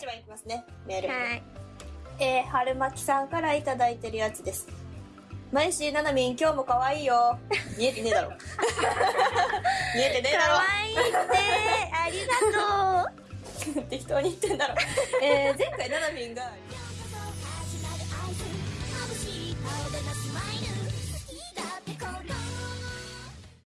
一番いきますね。メール。はい。えー、春巻さんからいただいてるやつです。マイシー、ななみん、今日も可愛いよ。見えてねえだろ。見えてねえだろ可愛。いいって、ありがとう。適当に言ってんだろ。えー、前回ななみんが、